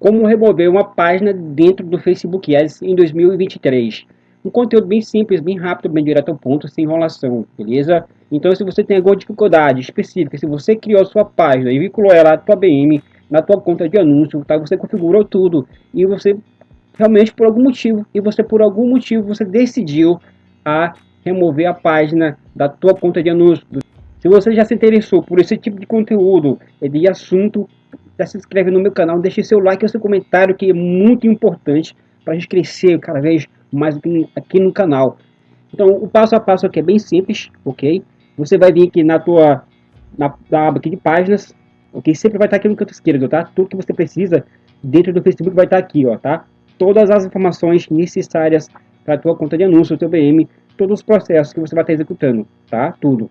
como remover uma página dentro do Facebook Ads em 2023. Um conteúdo bem simples, bem rápido, bem direto ao ponto, sem enrolação, beleza? Então se você tem alguma dificuldade específica, se você criou sua página e vinculou ela à tua BM, na tua conta de anúncio, tá? Você configurou tudo e você realmente por algum motivo e você por algum motivo você decidiu a remover a página da tua conta de anúncio. Se você já se interessou por esse tipo de conteúdo, de assunto, já se inscreve no meu canal, deixe seu like e seu comentário que é muito importante para a gente crescer cada vez mais aqui no canal. Então o passo a passo aqui é bem simples, ok? Você vai vir aqui na tua na, na aba aqui de páginas, ok? Sempre vai estar aqui no canto esquerdo, tá? Tudo que você precisa dentro do Facebook vai estar aqui, ó, tá? Todas as informações necessárias para a tua conta de anúncio, teu BM, todos os processos que você vai estar executando, tá? Tudo,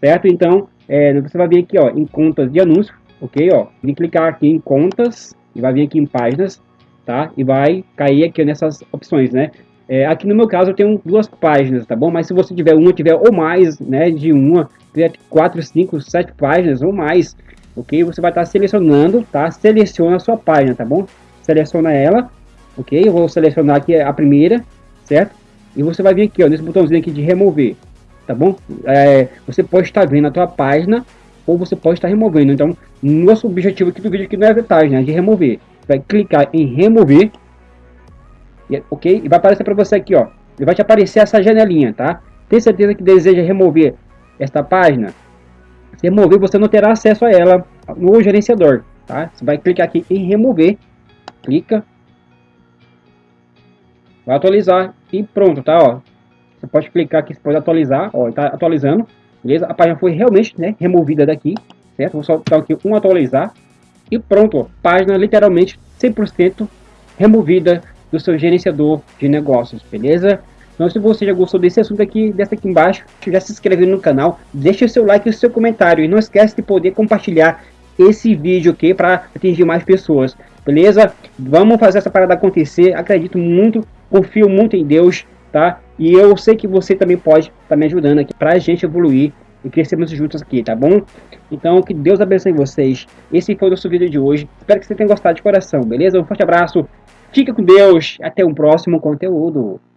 certo? Então, é, você vai vir aqui, ó, em contas de anúncio, ok? Ó, e clicar aqui em contas e vai vir aqui em páginas, tá? E vai cair aqui nessas opções, né? É, aqui no meu caso eu tenho duas páginas, tá bom? Mas se você tiver uma, tiver ou mais, né, de uma, quatro, cinco, sete páginas ou mais, ok? Você vai estar selecionando, tá? Seleciona a sua página, tá bom? Seleciona ela, ok? Eu vou selecionar aqui a primeira, certo? E você vai vir aqui, ó, nesse botãozinho aqui de remover, tá bom? É, você pode estar vendo a tua página ou você pode estar removendo. Então, nosso objetivo aqui do vídeo aqui não é detalhe, né? De remover. Vai clicar em remover, ok? E vai aparecer para você aqui, ó. E vai te aparecer essa janelinha, tá? Tem certeza que deseja remover esta página? Se remover, você não terá acesso a ela no gerenciador, tá? Você vai clicar aqui em remover, clica, vai atualizar e pronto, tá? Ó, você pode clicar aqui, você pode atualizar, ó, está atualizando, beleza? A página foi realmente, né, removida daqui, certo? Vou só dar aqui um atualizar e pronto, ó, página literalmente 100% removida do seu gerenciador de negócios, beleza? Então se você já gostou desse assunto aqui, dessa aqui embaixo, já se inscreve no canal, deixa o seu like e o seu comentário e não esquece de poder compartilhar esse vídeo aqui para atingir mais pessoas, beleza? Vamos fazer essa parada acontecer, acredito muito, confio muito em Deus, tá? E eu sei que você também pode estar tá me ajudando aqui para a gente evoluir e crescermos juntos aqui, tá bom? Então, que Deus abençoe vocês. Esse foi o nosso vídeo de hoje. Espero que você tenha gostado de coração, beleza? Um forte abraço, fica com Deus, até um próximo conteúdo.